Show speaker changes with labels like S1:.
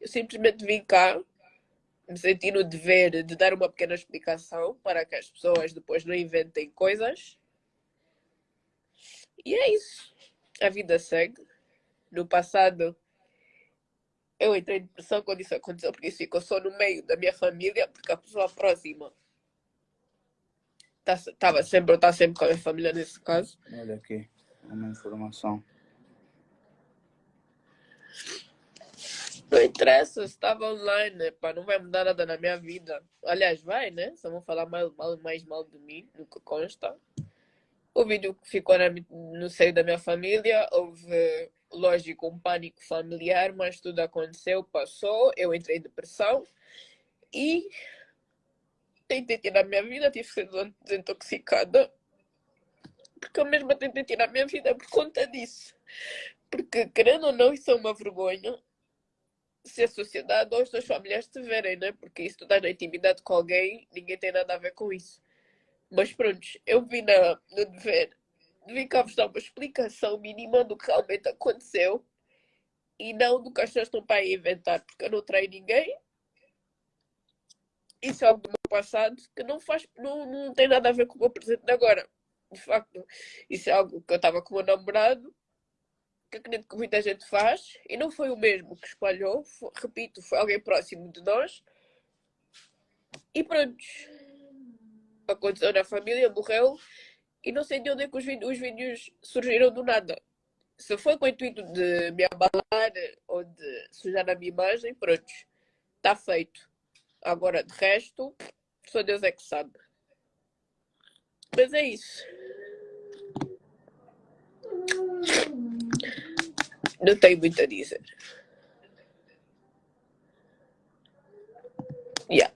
S1: eu simplesmente vim cá, me senti no dever de dar uma pequena explicação para que as pessoas depois não inventem coisas. E é isso. A vida segue. No passado, eu entrei em depressão quando isso aconteceu, porque isso ficou só no meio da minha família, porque a pessoa próxima estava tá, sempre, está sempre com a minha família nesse caso.
S2: Olha aqui, uma informação.
S1: Não interessa, estava online, pá, não vai mudar nada na minha vida. Aliás, vai, né? Só vão falar mais mal, mais mal de mim, do que consta. O vídeo ficou na, no seio da minha família, houve, lógico, um pânico familiar, mas tudo aconteceu, passou, eu entrei em depressão e tentei tirar a minha vida, tive que ser desintoxicada, porque eu mesma tentei tirar a minha vida por conta disso. Porque, querendo ou não, isso é uma vergonha se a sociedade ou os teus familiares te verem, né? Porque isso tu estás na intimidade com alguém, ninguém tem nada a ver com isso. Mas pronto, eu vim na, no dever, vim cá vos dar uma explicação mínima do que realmente aconteceu e não do que as pessoas estão para inventar, porque eu não traí ninguém. Isso é algo do meu passado que não faz, não, não tem nada a ver com o meu presente de agora. De facto, isso é algo que eu estava com o meu namorado que acredito que muita gente faz, e não foi o mesmo que espalhou, foi, repito, foi alguém próximo de nós. E pronto. Aconteceu na família, morreu, e não sei de onde é que os vídeos, os vídeos surgiram do nada. Se foi com o intuito de me abalar ou de sujar a minha imagem, pronto, está feito. Agora, de resto, só Deus é que sabe. Mas é isso. No estoy muy dice. Yeah.